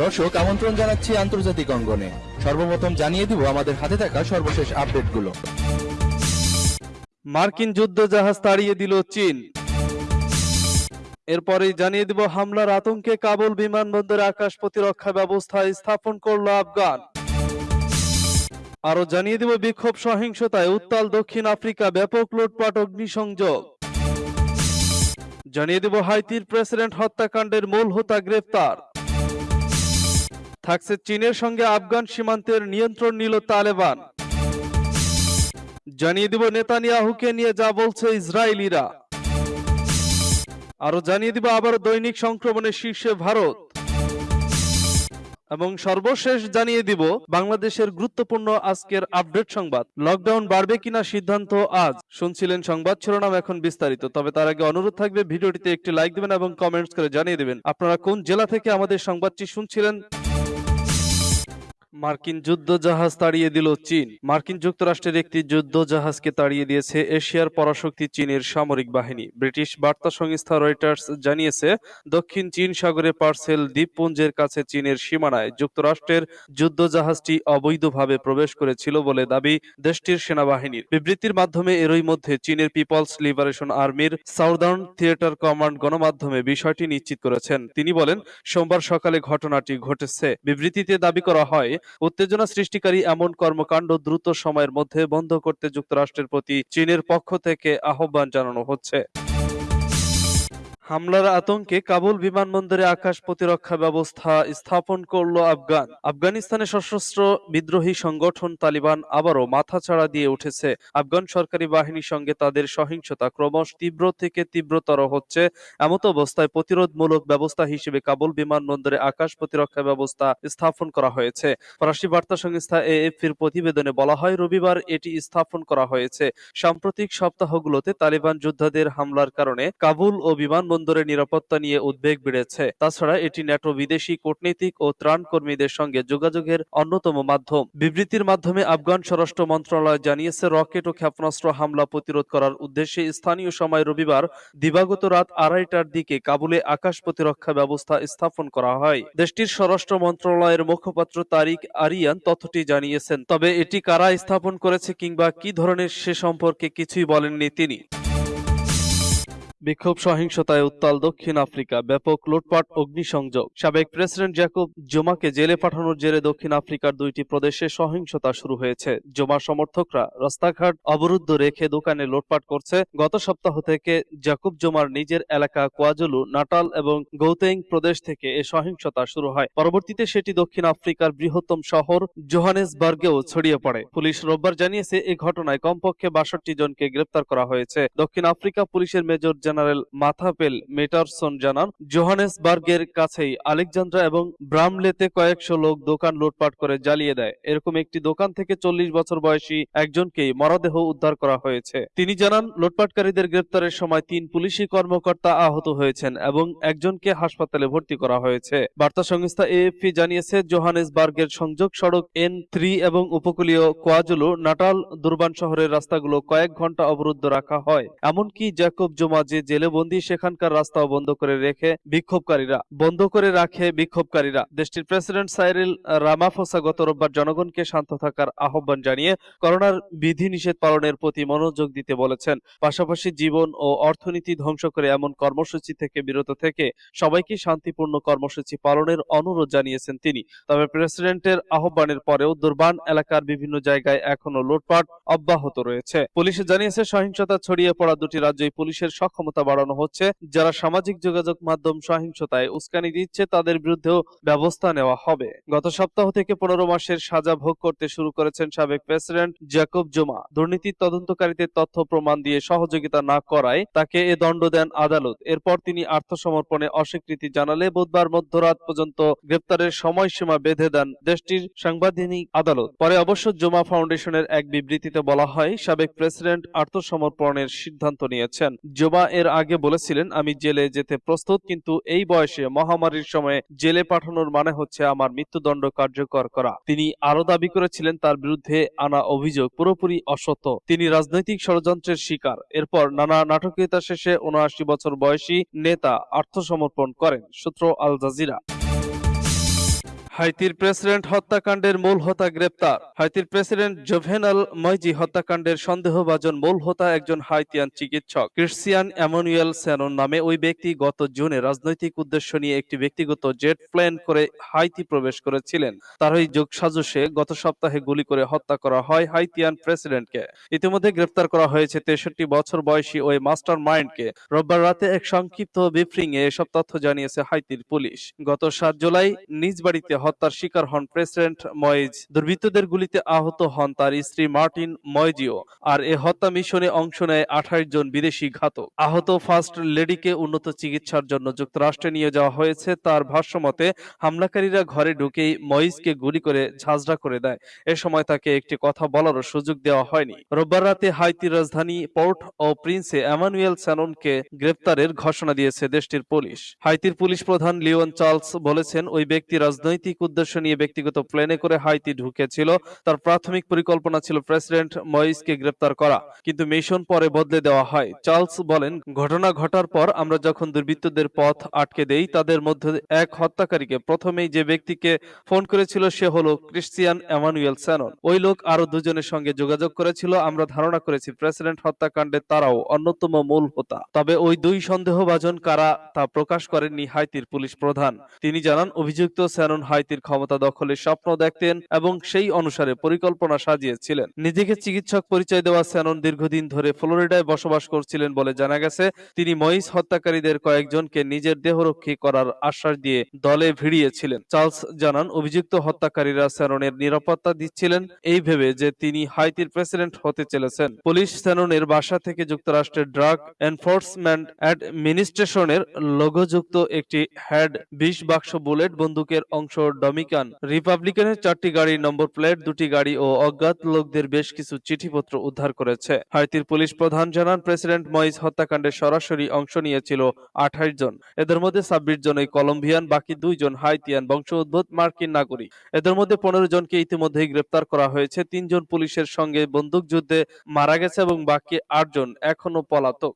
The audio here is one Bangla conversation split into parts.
দর্শক, আমন্ত্রণ জানাচ্ছি আন্তর্জাতিক অঙ্গনে। সর্বপ্রথম জানিয়ে দিব আমাদের হাতে থাকা সর্বশেষ আপডেটগুলো। মার্কিন যুদ্ধ জাহাজ তাড়িয়ে দিল চীন। এরপরেই জানিয়ে দিব হামলার আতঙ্কে কাবুল বিমানবন্দরে আকাশ প্রতিরক্ষা ব্যবস্থা স্থাপন করল আফগান। আরও জানিয়ে দিব বিক্ষোভ সহিংসতায় উত্তাল দক্ষিণ আফ্রিকা ব্যাপক লুটপাট অগ্নিসংযোগ। জানিয়ে দেব হাইতির প্রেসিডেন্ট হত্যাকাণ্ডের মূল হোতা গ্রেফতার থাকছে চীনের সঙ্গে আফগান সীমান্তের নিয়ন্ত্রণ নিল তালেবান। জানিয়ে দিব নেতানিয়াহুকে নিয়ে যা বলছে ইসরায়েলিরা। আরও জানিয়ে দিব আবার দৈনিক সংক্রমণের শীর্ষে ভারত। এবং সর্বশেষ জানিয়ে দিব, বাংলাদেশের গুরুত্বপূর্ণ আজকের আপডেট সংবাদ। লকডাউন বাড়বে কিনা সিদ্ধান্ত আজ। শুনছিলেন সংবাদ শিরোনাম এখন বিস্তারিত, তবে তার আগে অনুরোধ থাকবে ভিডিওটিতে একটি লাইক দিবেন এবং কমেন্টস করে জানিয়ে দিবেন। আপনারা কোন জেলা থেকে আমাদের সংবাদটি শুনছিলেন? মার্কিন যুদ্ধ জাহাজ তাড়িয়ে দিল চীন। মার্কিন যুক্তরাষ্ট্রের একটি যুদ্ধ জাহাজকে তাড়িয়ে দিয়েছে এশিয়ার পরাশক্তি চীনের সামরিক বাহিনী। ব্রিটিশ বার্তা সংস্থা রয়টার্স জানিয়েছে, দক্ষিণ চীন সাগরে পার্সেল দ্বীপপুঞ্জের কাছে চীনের সীমানায় যুক্তরাষ্ট্রের যুদ্ধ জাহাজটি অবৈধভাবে প্রবেশ করেছিল বলে দাবি দেশটির সেনাবাহিনীর। বিবৃতির মাধ্যমে এরই মধ্যে চীনের পিপলস লিবারেশন আর্মির সাউদার্ন থিয়েটার কমান্ড গণমাধ্যমে বিষয়টি নিশ্চিত করেছেন। তিনি বলেন, সোমবার সকালে ঘটনাটি ঘটেছে। বিবৃতিতে দাবি করা হয় উত্তেজনা সৃষ্টিকারী এমন কর্মকাণ্ড দ্রুত সময়ের মধ্যে বন্ধ করতে যুক্তরাষ্ট্রের প্রতি চীনের পক্ষ থেকে আহ্বান জানানো হচ্ছে। হামলার আতঙ্কে কাবুল বিমানবন্দরে আকাশ প্রতিরক্ষা ব্যবস্থা স্থাপন করল আফগান। আফগানিস্তানে সশস্ত্র বিদ্রোহী সংগঠন তালিবান আবারও মাথাচাড়া দিয়ে উঠেছে। আফগান সরকারি বাহিনীর সঙ্গে তাদের সহিংসতা ক্রমশ তীব্র থেকে তীব্রতর হচ্ছে। এমত অবস্থায় প্রতিরোধমূলক ব্যবস্থা হিসেবে কাবুল বিমানবন্দরে আকাশ প্রতিরক্ষা ব্যবস্থা স্থাপন করা হয়েছে। ফরাসি বার্তা সংস্থা এএফপির প্রতিবেদনে বলা হয়, রবিবার এটি স্থাপন করা হয়েছে। সাম্প্রতিক সপ্তাহগুলোতে তালিবান যোদ্ধাদের হামলার কারণে কাবুল ও বিমানবন্দরের নিরাপত্তা নিয়ে উদ্বেগ বেড়েছে। তাছাড়া এটি ন্যাটো বিদেশি কূটনীতিক ও ত্রাণ কর্মীদের সঙ্গে যোগাযোগের অন্যতম মাধ্যম। বিবৃতির মাধ্যমে আফগান স্বরাষ্ট্র মন্ত্রণালয় জানিয়েছে, রকেট ও ক্ষেপণাস্ত্র হামলা প্রতিরোধ করার উদ্দেশ্যে স্থানীয় সময় রবিবার দিবাগত রাত আড়াইটার দিকে কাবুলে আকাশ প্রতিরক্ষা ব্যবস্থা স্থাপন করা হয়। দেশটির স্বরাষ্ট্র মন্ত্রণালয়ের মুখপাত্র তারিক আরিয়ান তথ্যটি জানিয়েছেন, তবে এটি কারা স্থাপন করেছে কিংবা কি ধরনের সে সম্পর্কে কিছুই বলেননি তিনি। বিক্ষোভ, সহিংসতায় উত্তাল দক্ষিণ আফ্রিকা, ব্যাপক লুটপাট, অগ্নিসংযোগ। সাবেক প্রেসিডেন্ট জ্যাকব জোমাকে জেলে পাঠানোর জেরে দক্ষিণ আফ্রিকার দুইটি প্রদেশে সহিংসতা শুরু হয়েছে। জোমা সমর্থকরা রাস্তাঘাট অবরুদ্ধ রেখে দোকানে লুটপাট করছে। গত সপ্তাহ থেকে জ্যাকব জোমার নিজের এলাকা কোয়াজুলু, নাটাল এবং গৌতেং প্রদেশ থেকে এ সহিংসতা শুরু হয়। পরবর্তীতে সেটি দক্ষিণ আফ্রিকার বৃহত্তম শহর জোহানেসবার্গেও ছড়িয়ে পড়ে। পুলিশ রোববার জানিয়েছে এই ঘটনায় কমপক্ষে বাষট্টি জনকে গ্রেপ্তার করা হয়েছে। দক্ষিণ আফ্রিকা পুলিশের মেজর জেনারেল মাথাপেল মেটারসন জানান, জোহানেসবার্গের কাছেই আলেকজান্দ্রা এবং ব্রামলেতে কয়েকশো লোক দোকান লুটপাট করে জ্বালিয়ে দেয়। এরকম একটি দোকান থেকে চল্লিশ বছর বয়সী একজনকেই মরদেহ উদ্ধার করা হয়েছে। তিনি জানান, লুটপাটকারীদের গ্রেপ্তারের সময় তিন পুলিশি কর্মকর্তা আহত হয়েছেন এবং একজনকে হাসপাতালে ভর্তি করা হয়েছে। বার্তা সংস্থা এএফপি জানিয়েছে, জোহানেসবার্গের সংযোগ সড়ক এন থ্রি এবং উপকূলীয় কোয়াজুলু নাটাল দুর্বান শহরের রাস্তাগুলো কয়েক ঘণ্টা অবরুদ্ধ রাখা হয়। এমনকি জ্যাকব জমা যে জেলে বন্দী সেখানকার রাস্তাও বন্ধ করে রেখে বিক্ষোভকারীরা, বন্ধ করে রাখে বিক্ষোভকারীরা। দেশটির প্রেসিডেন্ট সাইরিল রামাফোসা গত রোববার জনগণকে শান্ত থাকার আহ্বান জানিয়ে করোনার বিধিনিষেধ পালনের প্রতি মনোযোগ দিতে বলেছেন। পাশাপাশি জীবন ও অর্থনীতি ধ্বংস করে এমন কর্মসূচি থেকে বিরত থেকে সবাইকে শান্তিপূর্ণ কর্মসূচি পালনের অনুরোধ জানিয়েছেন তিনি। তবে প্রেসিডেন্টের আহ্বানের পরেও দুর্বান এলাকার বিভিন্ন জায়গায় এখনও লুটপাট অব্যাহত রয়েছে। পুলিশ জানিয়েছে, সহিংসতা ছড়িয়ে পড়া দুটি রাজ্যই পুলিশের সক্ষমতা বাড়ানো হচ্ছে। যারা সামাজিক যোগাযোগ মাধ্যম সহিংসতায় উস্কানি দিচ্ছে, তাদের বিরুদ্ধেও ব্যবস্থা নেওয়া হবে। গত সপ্তাহ থেকে পনেরো মাসের সাজা ভোগ করতে শুরু করেছেন সাবেক প্রেসিডেন্ট জ্যাকব জোমা। দুর্নীতির তদন্তকারীদের তথ্য প্রমাণ দিয়ে সহযোগিতা না করায় তাকে এ দণ্ড দেন আদালত। এরপর তিনি আত্মসমর্পণে অস্বীকৃতি জানালে বুধবার মধ্যরাত পর্যন্ত গ্রেপ্তারের সময়সীমা বেঁধে দেন দেশটির সাংবিধানিক আদালত। পরে অবশ্য জোমা ফাউন্ডেশনের এক বিবৃতিতে বলা হয়, সাবেক প্রেসিডেন্ট আত্মসমর্পণের সিদ্ধান্ত নিয়েছেন। জোমা এর আগে বলেছিলেন, আমি জেলে যেতে প্রস্তুত, কিন্তু এই বয়সে মহামারীর সময়ে জেলে পাঠানোর মানে হচ্ছে আমার মৃত্যুদণ্ড কার্যকর করা। তিনি আরও দাবি করেছিলেন, তার বিরুদ্ধে আনা অভিযোগ পুরোপুরি অসত্য। তিনি রাজনৈতিক ষড়যন্ত্রের শিকার। এরপর নানা নাটকীয়তা শেষে উনআশি বছর বয়সী নেতা আত্মসমর্পণ করেন। সূত্র আল জাজিরা। হাইতির প্রেসিডেন্ট হত্যাকাণ্ডের মূল হোতা গ্রেপ্তার। হাইতির প্রেসিডেন্ট জোভেনাল ময়জি হত্যাকাণ্ডের সন্দেহভাজন মূল হোতা একজন হাইতিয়ান চিকিৎসক। ক্রিশ্চিয়ান অ্যামানুয়েল স্যানন নামে ওই ব্যক্তি গত জুনে রাজনৈতিক উদ্দেশ্য নিয়ে একটি ব্যক্তিগত জেট প্লেন করে হাইতি প্রবেশ করেছিলেন। তার ওই যোগসাজশে গত সপ্তাহে গুলি করে হত্যা করা হয় হাইতিয়ান প্রেসিডেন্টকে। ইতিমধ্যে গ্রেপ্তার করা হয়েছে তেষট্টি বছর বয়সী ওই মাস্টার মাইন্ডকে রোববার রাতে এক সংক্ষিপ্ত ব্রিফিং এ এসব তথ্য জানিয়েছে হাইতির পুলিশ। গত সাত জুলাই নিজ বাড়িতে হত্যার শিকার হন প্রেসিডেন্ট ময়েজ দুর্বৃত্তদের গুলিতে আহত হন তার স্ত্রী মার্টিন ময়জিও আর এ হত্যা মিশনে অংশ নেয় আঠাশ জন বিদেশি ঘাতক। আহত ফার্স্ট লেডিকে উন্নত চিকিৎসার জন্য যুক্তরাষ্ট্রে নিয়ে যাওয়া হয়েছে। তার ভাষ্যমতে, হামলাকারীরা ঘরে ঢুকেই ময়েজকে গুলি করে ঝাঁঝরা করে দেয়। এ সময় তাকে একটি কথা বলারও সুযোগ দেওয়া হয়নি। রোববার রাতে হাইতির রাজধানী পোর্ট ও প্রিন্সে অ্যামানুয়েল স্যাননকে গ্রেপ্তারের ঘোষণা দিয়েছে দেশটির পুলিশ। হাইতির পুলিশ প্রধান লিওন চার্লস বলেছেন, ওই ব্যক্তি রাজনৈতিক উদ্দেশ্য নিয়ে ব্যক্তিগত প্লেনে করে হাইতি ঢুকেছিল। তার প্রাথমিক পরিকল্পনা ছিল প্রেসিডেন্ট ময়েসকে গ্রেপ্তার করা, কিন্তু মিশন পরে বদলে দেওয়া হয়। চার্লস বলেন, ঘটনা ঘটার পর আমরা যখন দুর্বৃত্তদের পথ আটকে দেই, তাদের মধ্যে এক হত্যাকারীকে প্রথমেই যে ব্যক্তিকে ফোন করেছিল সে হলো ক্রিশ্চিয়ান অ্যামানুয়েল স্যানন। ওই লোক আরও দুজনের সঙ্গে যোগাযোগ করেছিল। আমরা ধারণা করেছি প্রেসিডেন্ট হত্যাকাণ্ডে তারাও অন্যতম মূল হোতা। তবে ওই দুই সন্দেহভাজন কারা তা প্রকাশ করেননি হাইতির পুলিশ প্রধান। তিনি জানান, অভিযুক্ত স্যানন হাইতির ক্ষমতা দখলের স্বপ্ন দেখতেন এবং সেই অনুসারে পরিকল্পনা সাজিয়েছিলেন। নিজেকে চিকিৎসক পরিচয় দেওয়া স্যানন দীর্ঘদিন ধরে ফ্লোরিডায় বসবাস করছিলেন বলে জানা গেছে। তিনি মহিষ হত্যাকারীদের কয়েকজনকে নিজের দেহরক্ষী করার আশ্বাস দিয়ে দলে ভিড়িয়েছিলেন। চার্লস জানান, অভিযুক্ত হত্যাকারীরা স্যাননের নিরাপত্তা দিচ্ছিলেন। এই ভেবে যে তিনি হাইতির প্রেসিডেন্ট হতে চলেছেন। পুলিশ স্যাননের বাসা থেকে যুক্তরাষ্ট্রের ড্রাগ এনফোর্সমেন্ট অ্যাডমিনিস্ট্রেশনের লোগোযুক্ত একটি হ্যাড বিশ বাক্স বুলেট বন্দুকের অংশ ডমিকান। রিপাবলিকানের চারটি গাড়ির নম্বর প্লেট, দুটি গাড়ি ও অজ্ঞাত লোকদের বেশ কিছু চিঠিপত্র উদ্ধার করেছে। হাইতির পুলিশ প্রধান জানান, প্রেসিডেন্ট মইস হত্যাকাণ্ডে সরাসরি অংশ নিয়েছিল আঠাশ জন। এদের মধ্যে ছাব্বিশ জনই কলম্বিয়ান, বাকি দুইজন হাইতিয়ান বংশোদ্ভূত মার্কিন নাগরিক। এদের মধ্যে পনেরো জনকে ইতিমধ্যেই গ্রেপ্তার করা হয়েছে। তিনজন পুলিশের সঙ্গে বন্দুকযুদ্ধে মারা গেছে এবং বাকি আটজন এখনও পলাতক।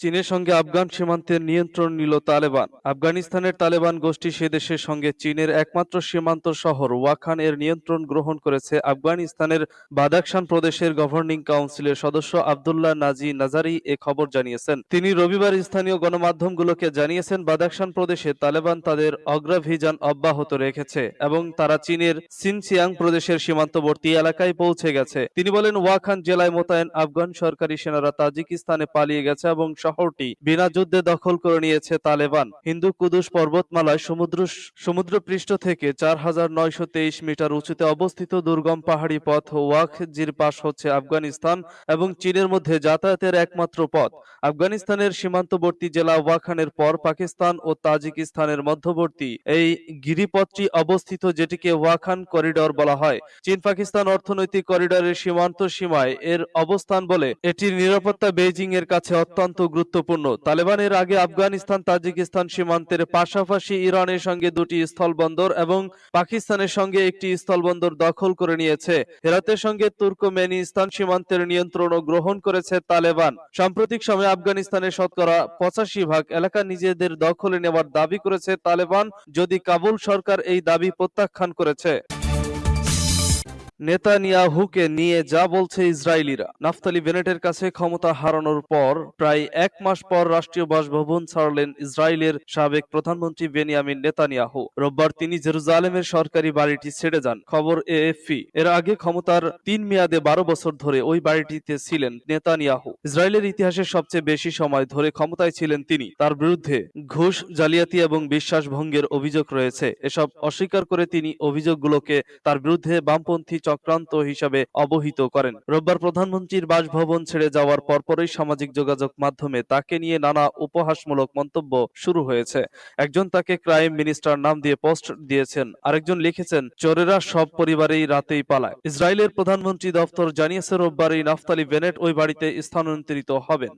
চীনের সঙ্গে আফগান সীমান্তের নিয়ন্ত্রণ নিল তালেবান। আফগানিস্তানের তালেবান গোষ্ঠী সে দেশের সঙ্গে চীনের একমাত্র সীমান্ত শহর ওয়াখান এর নিয়ন্ত্রণ গ্রহণ করেছে আফগানিস্তানের বাদাকশান প্রদেশের গভর্নিং কাউন্সিলের সদস্য আবদুল্লাহ নাজি নাজারি এ খবর জানিয়েছেন। তিনি রবিবার স্থানীয় গণমাধ্যমগুলোকে জানিয়েছেন বাদাকশান প্রদেশে তালেবান তাদের অগ্রাভিযান অব্যাহত রেখেছে এবং তারা চীনের সিনচিয়াং প্রদেশের সীমান্তবর্তী এলাকায় পৌঁছে গেছে। তিনি বলেন, ওয়াখান জেলায় মোতায়েন আফগান সরকারি সেনারা তাজিকিস্তানে পালিয়ে গেছে এবং শহরটি বিনা যুদ্ধে দখল করে নিয়েছে তালেবান। হিন্দু কুদুস পর্বতমালায় সমুদ্র সমুদ্রপৃষ্ঠ থেকে চার হাজার নয়শো তেইশ মিটার উঁচুতে অবস্থিত দুর্গম পাহাড়ি পথ ওয়াক জির পাশ হচ্ছে আফগানিস্তান এবং চীনের মধ্যে যাতায়াতের একমাত্র পথ। আফগানিস্তানের সীমান্তবর্তী জেলা ওয়াখানের পর পাকিস্তান ও তাজিকিস্তানের মধ্যবর্তী এই গিরিপথটি অবস্থিত যেটিকে ওয়াখান করিডর বলা হয়। চীন পাকিস্তান অর্থনৈতিক করিডরের সীমান্ত সীমায় এর অবস্থান বলে এটির নিরাপত্তা বেইজিং এর কাছে অত্যন্ত গুরুত্বপূর্ণ। তালেবানের আগে আফগানিস্তান, তাজিকিস্তান সীমান্তের পাশাপাশি ইরানের সঙ্গে দুটি স্থলবন্দর এবং পাকিস্তানের সঙ্গে একটি স্থলবন্দর দখল করে নিয়েছে। হেরাতের সঙ্গে তুর্কমেনিস্তান সীমান্তের নিয়ন্ত্রণও গ্রহণ করেছে তালেবান। সাম্প্রতিক সময়ে আফগানিস্তানের শতকরা পঁচাশি ভাগ এলাকা নিজেদের দখলে নেওয়ার দাবি করেছে তালেবান, যদি কাবুল সরকার এই দাবি প্রত্যাখ্যান করেছে। নেতানিয়াহুকে নিয়ে যা বলছে ইসরায়েলিরা। নাফতালি বেনেটের কাছে ক্ষমতা হারানোর পর প্রায় এক মাস পর রাষ্ট্রীয় বাসভবন ছাড়লেন ইসরায়েলের সাবেক প্রধানমন্ত্রী বেনিয়ামিন নেতানিয়াহু। রোববার তিনি জেরুজালেমের সরকারি বাড়িটি ছেড়ে যান। খবর এএফপি। এর আগে ক্ষমতার তিন মেয়াদে বারো বছর ধরে ওই বাড়িটিতে ছিলেন নেতানিয়াহু। ইসরায়েলের ইতিহাসে সবচেয়ে বেশি সময় ধরে ক্ষমতায় ছিলেন তিনি। তার বিরুদ্ধে ঘুষ, জালিয়াতি এবং বিশ্বাস ভঙ্গের অভিযোগ রয়েছে। এসব অস্বীকার করে তিনি অভিযোগগুলোকে তার বিরুদ্ধে বামপন্থী চক্রান্ত হিসাবে অবহিত করেন। রোববার প্রধানমন্ত্রীর বাসভবন ছেড়ে যাওয়ার পরপরই সামাজিক যোগাযোগ মাধ্যমে তাকে নিয়ে নানা উপহাসমূলক মন্তব্য শুরু হয়েছে। একজন তাকে ক্রাইম মিনিস্টার নাম দিয়ে পোস্ট দিয়েছেন, আরেকজন লিখেছেন, চোরেরা সব পরিবারেই রাতেই পালায়। ইসরায়েলের প্রধানমন্ত্রী দপ্তর জানিয়েছে, রোববার এই নাফতালি বেনেট ওই বাড়িতে স্থানান্তরিত হবেন।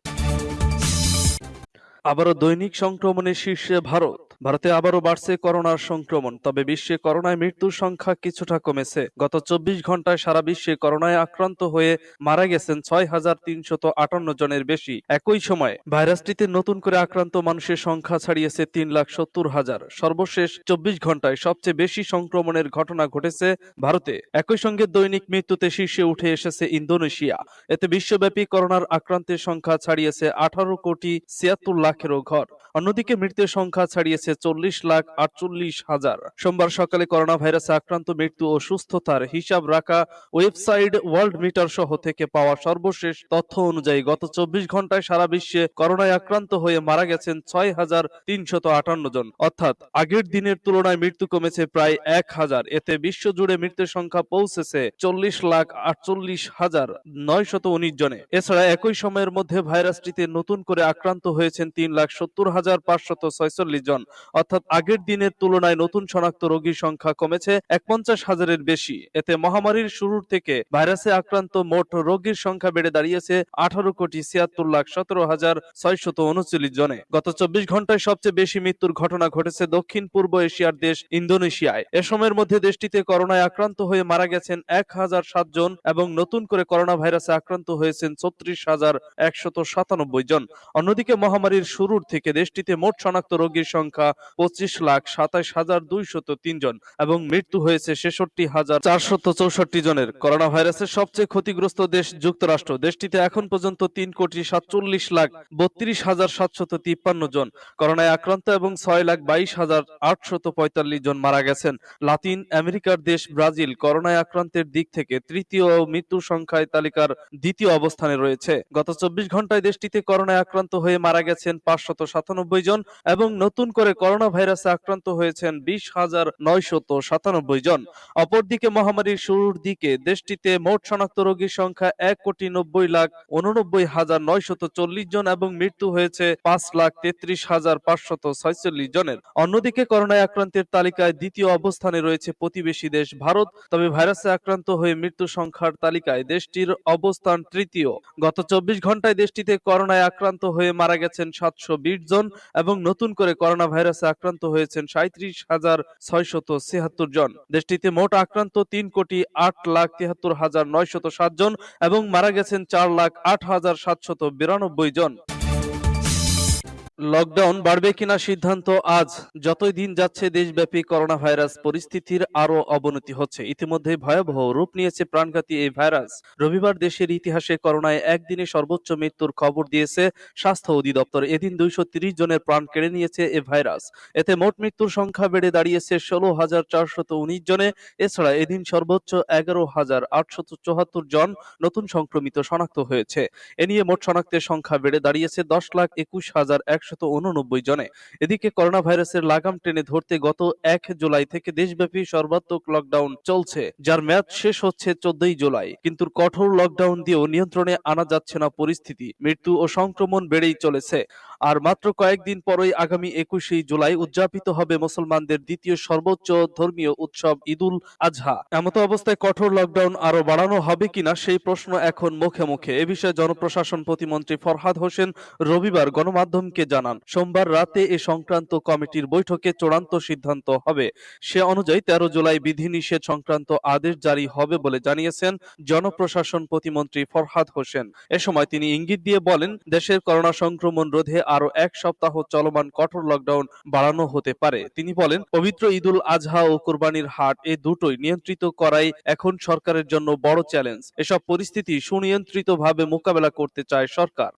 আবারও দৈনিক সংক্রমণের শীর্ষে ভারত। ভারতে আবারও বাড়ছে করোনার সংক্রমণ, তবে বিশ্বে করোনায় মৃত্যুর সংখ্যা কিছুটা কমেছে। গত চব্বিশ ঘন্টায় সারা বিশ্বে করোনায় আক্রান্ত হয়ে মারা গেছেন ছয় হাজার তিনশত আটান্ন জনের বেশি। একই সময় ভাইরাসটিতে নতুন করে আক্রান্ত মানুষের সংখ্যা ছাড়িয়েছে তিন লাখ সত্তর হাজার। সর্বশেষ চব্বিশ ঘন্টায় সবচেয়ে বেশি সংক্রমণের ঘটনা ঘটেছে ভারতে। একই সঙ্গে দৈনিক মৃত্যুতে শীর্ষে উঠে এসেছে ইন্দোনেশিয়া। এতে বিশ্বব্যাপী করোনার আক্রান্তের সংখ্যা ছাড়িয়েছে আঠারো কোটি ছিয়াত্তর লাখেরও ঘর। অন্যদিকে মৃতের সংখ্যা ছাড়িয়েছে চল্লিশ লাখ আটচল্লিশ হাজার। সোমবার সকালে করোনা ভাইরাসে আক্রান্ত মৃত্যু ও সুস্থতার হিসাব রাখা ওয়েবসাইট ওয়ার্ল্ড মিটার সহ থেকে পাওয়া সর্বশেষ তথ্য অনুযায়ী গত চব্বিশ ঘন্টায় সারা বিশ্বে করোনায় আক্রান্ত হয়ে মারা গেছেন ছয় হাজার তিনশত আটান্ন জন। অর্থাৎ আগের দিনের তুলনায় মৃত্যু কমেছে প্রায় এক হাজার। এতে বিশ্বজুড়ে মৃত্যুর সংখ্যা পৌঁছেছে চল্লিশ লাখ আটচল্লিশ হাজার নয়শত উনিশ জনে। এছাড়া একই সময়ের মধ্যে ভাইরাসটিতে নতুন করে আক্রান্ত হয়েছেন তিন লাখ সত্তর হাজার পাঁচশত ছয়চল্লিশ জন। অর্থাৎ আগের দিনের তুলনায় নতুন শনাক্ত রোগীর সংখ্যা কমেছে এক পঞ্চাশ হাজারের বেশি। এতে মহামারীর শুরুর থেকে ভাইরাসে আক্রান্ত মোট রোগীর সংখ্যা বেড়ে দাঁড়িয়েছে আঠারো কোটি ছিয়াত্তর লাখ সতেরো হাজার ছয়শত উনচল্লিশ জনে। গত চব্বিশ ঘন্টায় সবচেয়ে বেশি মৃত্যুর ঘটনা ঘটেছে দক্ষিণ পূর্ব এশিয়ার দেশ ইন্দোনেশিয়ায়। এ সময়ের মধ্যে দেশটিতে করোনায় আক্রান্ত হয়ে মারা গেছেন এক হাজার সাত জন এবং নতুন করে করোনা ভাইরাসে আক্রান্ত হয়েছেন ছত্রিশ হাজার একশত সাতানব্বই জন। অন্যদিকে মহামারীর শুরুর থেকে দেশটিতে মোট শনাক্ত রোগীর সংখ্যা পঁচিশ লাখ সাতাশ হাজার দুইশত তিন জন এবং মৃত্যু হয়েছে ছেষট্টি হাজার চারশত চৌষট্টি জনের। করোনা ভাইরাসের সবচেয়ে ক্ষতিগ্রস্ত দেশ যুক্তরাষ্ট্র। দেশটিতে এখন পর্যন্ত তিন কোটি সাতচল্লিশ লাখ বত্রিশ হাজার সাতশত তিপ্পান্ন জন। করোনায় আক্রান্ত এবং ছয় লাখ বাইশ হাজার আটশত পঁয়তাল্লিশ জন মারা গেছেন। লাতিন আমেরিকার দেশ ব্রাজিল করোনায় আক্রান্তের দিক থেকে তৃতীয় ও মৃত্যুর সংখ্যায় তালিকার দ্বিতীয় অবস্থানে রয়েছে। গত চব্বিশ ঘন্টায় দেশটিতে করোনায় আক্রান্ত হয়ে মারা গেছেন পাঁচশত সাতানব্বই জন এবং নতুন করে করোনা ভাইরাসে আক্রান্ত হয়েছেন বিশ হাজার নয়শত সাতানব্বই জন। অপরদিকে মহামারীর শুরুর দিকে দেশটিতে মোট শনাক্ত রোগীর সংখ্যা এক কোটি নব্বই লাখ উননব্বই হাজার নয়শত চল্লিশ জন এবং মৃত্যু হয়েছে পাঁচ লাখ তেত্রিশ হাজার পাঁচশত ছয়চল্লিশ জনের। অন্যদিকে করোনায় আক্রান্তের তালিকায় দ্বিতীয় অবস্থানে রয়েছে প্রতিবেশী দেশ ভারত, তবে ভাইরাসে আক্রান্ত হয়ে মৃত্যু সংখ্যার তালিকায় দেশটির অবস্থান তৃতীয়। গত চব্বিশ ঘন্টায় দেশটিতে করোনায় আক্রান্ত হয়ে মারা গেছেন সাতশো বিশ জন এবং নতুন করে করোনা ভাইরাসে আক্রান্ত হয়েছেন সাঁত্রিশ হাজার ছয়শত ছিয়াত্তর জন। দেশটিতে মোট আক্রান্ত তিন কোটি আট লাখ তিয়াত্তর হাজার নয়শত সাত জন এবং মারা গেছেন চার লাখ আট হাজার সাতশত বিরানব্বই জন। লকডাউন বাড়বে কিনা সিদ্ধান্ত আজ। যতই দিন যাচ্ছে, দেশব্যাপী করোনা ভাইরাস পরিস্থিতির আরও অবনতি হচ্ছে। ইতিমধ্যে ভয়াবহ রূপ নিয়েছে প্রাণঘাতী এই ভাইরাস। রবিবার দেশের ইতিহাসে করোনায় একদিনে সর্বোচ্চ মৃত্যুর খবর দিয়েছে স্বাস্থ্য অধিদপ্তর। এদিন দুইশো জনের প্রাণ কেড়ে নিয়েছে এ ভাইরাস। এতে মোট মৃত্যুর সংখ্যা বেড়ে দাঁড়িয়েছে ষোলো হাজার চারশত উনিশ জনে। এছাড়া এদিন সর্বোচ্চ এগারো হাজার আটশত চুয়াত্তর জন নতুন সংক্রমিত শনাক্ত হয়েছে। এ নিয়ে মোট শনাক্তের সংখ্যা বেড়ে দাঁড়িয়েছে দশ লাখ একুশ হাজার একশত উননব্বই জনে। এদিকে করোনা ভাইরাসের লাগাম টেনে ধরতে গত এক জুলাই থেকে দেশব্যাপী সর্বাত্মক লকডাউন চলছে, যার ম্যাচ শেষ হচ্ছে চোদ্দই জুলাই। কিন্তু কঠোর লকডাউন দিয়েও নিয়ন্ত্রণে আনা যাচ্ছে না পরিস্থিতি। মৃত্যু ও সংক্রমণ বেড়েই চলেছে। আর মাত্র কয়েকদিন পরই আগামী একুশে জুলাই উদযাপিত হবে মুসলমানদের দ্বিতীয় সর্বোচ্চ ধর্মীয় উৎসব ঈদুল আজহা। এমত অবস্থায় কঠোর লকডাউন আরও বাড়ানো হবে কিনা সেই প্রশ্ন এখন মুখে মুখে। এ বিষয়ে জনপ্রশাসন প্রতিমন্ত্রী ফরহাদ হোসেন রবিবার গণমাধ্যমকে জানান। সোমবার রাতে এ সংক্রান্ত কমিটির বৈঠকে চূড়ান্ত সিদ্ধান্ত হবে। সে অনুযায়ী তেরো জুলাই বিধিনিষেধ সংক্রান্ত আদেশ জারি হবে বলে জানিয়েছেন জনপ্রশাসন প্রতিমন্ত্রী ফরহাদ হোসেন। এ সময় তিনি ইঙ্গিত দিয়ে বলেন, দেশের করোনা সংক্রমণ রোধে আরও এক সপ্তাহ চলমান কঠোর লকডাউন বাড়ানো হতে পারে। তিনি বলেন, পবিত্র ঈদুল আজহা ও কোরবানির হাট এ দুটোই নিয়ন্ত্রিত করাই এখন সরকারের জন্য বড় চ্যালেঞ্জ এসব পরিস্থিতি সুনিয়ন্ত্রিতভাবে মোকাবেলা করতে চায় সরকার।